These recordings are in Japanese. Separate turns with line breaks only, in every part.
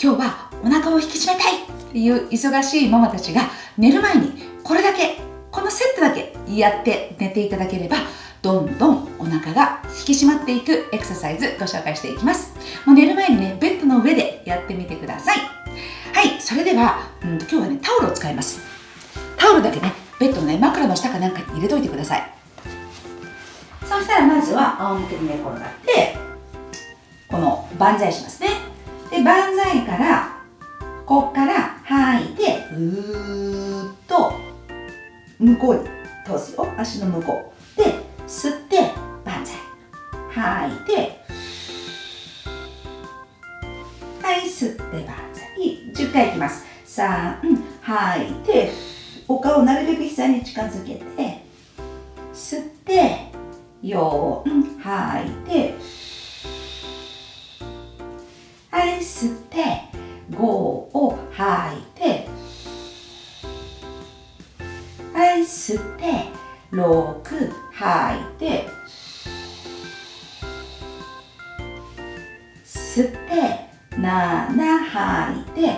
今日はお腹を引き締めたいっていう忙しいママたちが寝る前にこれだけこのセットだけやって寝ていただければどんどんお腹が引き締まっていくエクササイズご紹介していきますもう寝る前にねベッドの上でやってみてくださいはいそれでは、うん、今日はねタオルを使いますタオルだけねベッドのね枕の下かなんかに入れといてくださいそしたらまずは仰向けに寝転がってこの万歳しますね万歳から、こっから吐いて、うーっと、向こうに通すよ。足の向こう。で、吸って、万歳。吐いて、はい、吸って、万歳。10回いきます。3、吐いて、お顔をなるべく膝に近づけて、吸って、4、吐いて、吸って5を吐いてはい吸って6吐いて吸って7吐いて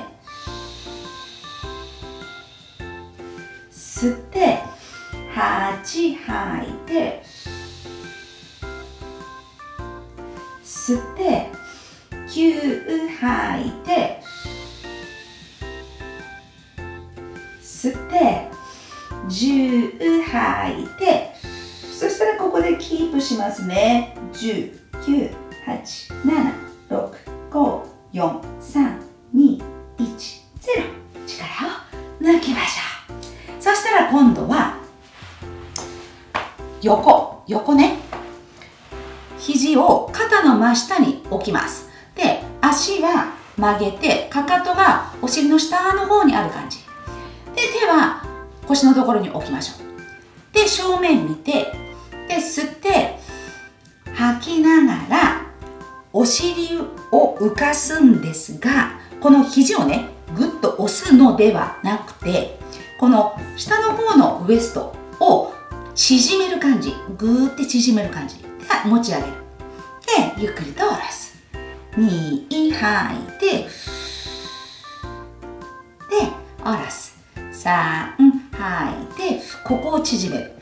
吸って8吐いて吸吐いて吸って10吐いてそしたらここでキープしますね10 9 8 7 6 5 4 3 2 1 0力を抜きましょうそしたら今度は横横ね肘を肩の真下に置きます足は曲げてかかとがお尻の下の方にある感じで手は腰のところに置きましょうで正面見てで吸って吐きながらお尻を浮かすんですがこの肘をねぐっと押すのではなくてこの下の方のウエストを縮める感じぐーって縮める感じで持ち上げるでゆっくりと下ろす2、吐いてで下ろす3吐いてここを縮める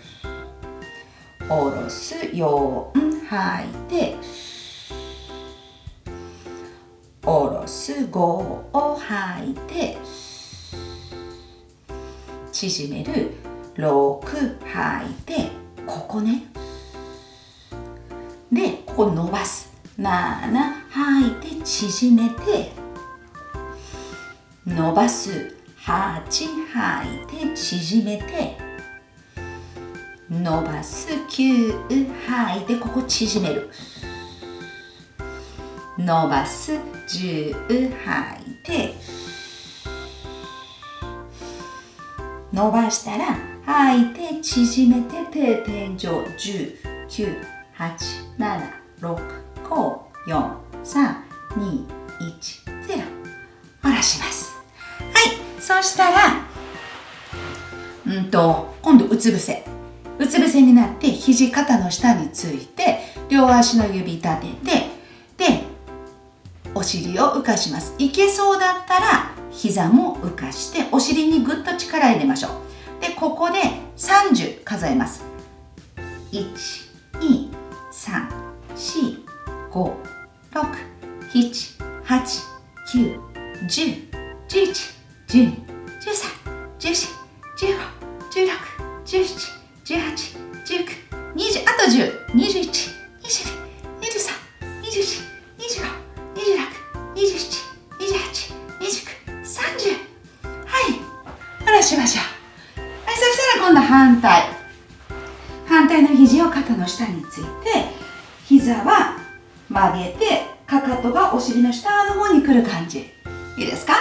下ろす4吐いて下ろす5を吐いて縮める6吐いてここねでここ伸ばす7吐いて縮めて伸ばす8吐いて縮めて伸ばす9吐いてここ縮める伸ばす10吐いて伸ばしたら吐いて縮めて定点上10987654 321ゼロ下ろしますはいそうしたらうんと今度うつ伏せうつ伏せになって肘肩の下について両足の指立ててでお尻を浮かしますいけそうだったら膝も浮かしてお尻にぐっと力入れましょうでここで30数えます1 2 3 4 5 6、7、8、9、10、11、12、13、14、15、16、17、18、19、20、あと10、21、22、しましょう、はい、そしたら今度反対反対の肘を肩の下について膝は上げてかかとがお尻の下の方に来る感じいいですかは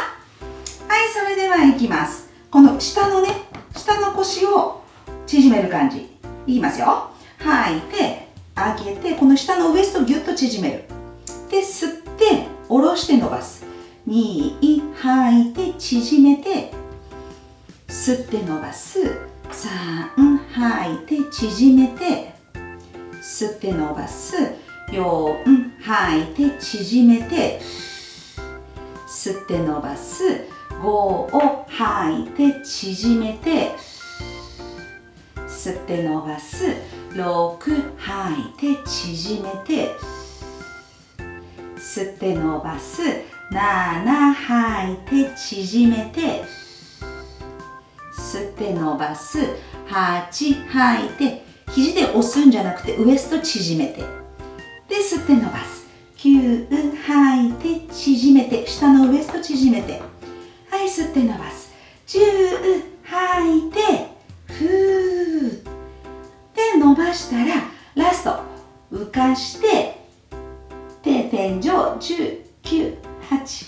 いそれではいきますこの下のね下の腰を縮める感じいきますよ吐いて上げてこの下のウエストをギュッと縮めるで吸って下ろして伸ばす2吐いて縮めて吸って伸ばす3吐いて縮めて吸って伸ばす4吐いて縮めて吸って伸ばす5を吐いて縮めて吸って伸ばす6吐いて縮めて吸って伸ばす7吐いて縮めて吸って伸ばす8吐いて肘で押すんじゃなくてウエスト縮めてで吸って伸ばす9吐いて縮めて下のウエスト縮めてはい吸って伸ばす10吐いてふーで伸ばしたらラスト浮かして手天井198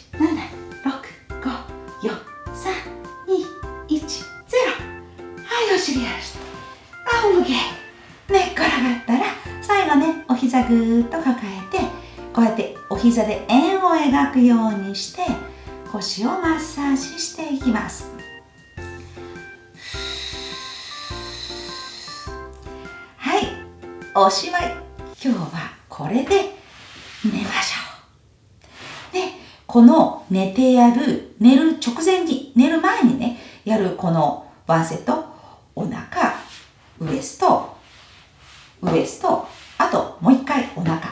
膝で円を描くようにして腰をマッサージしていきますはいおしまい今日はこれで寝ましょうでこの寝てやる寝る直前に寝る前にねやるこのワンセットお腹ウエストウエストあともう一回お腹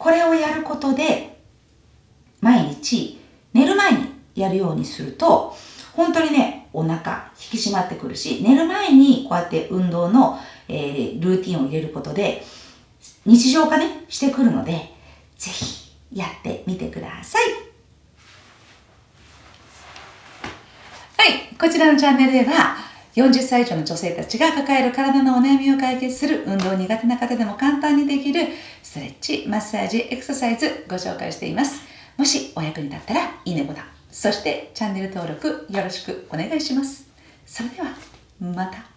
これをやることで、毎日寝る前にやるようにすると、本当にね、お腹引き締まってくるし、寝る前にこうやって運動の、えー、ルーティンを入れることで、日常化ね、してくるので、ぜひやってみてください。はい、こちらのチャンネルでは、40歳以上の女性たちが抱える体のお悩みを解決する運動苦手な方でも簡単にできるストレッチ、マッサージ、エクササイズご紹介しています。もしお役に立ったらいいねボタン、そしてチャンネル登録よろしくお願いします。それではまた。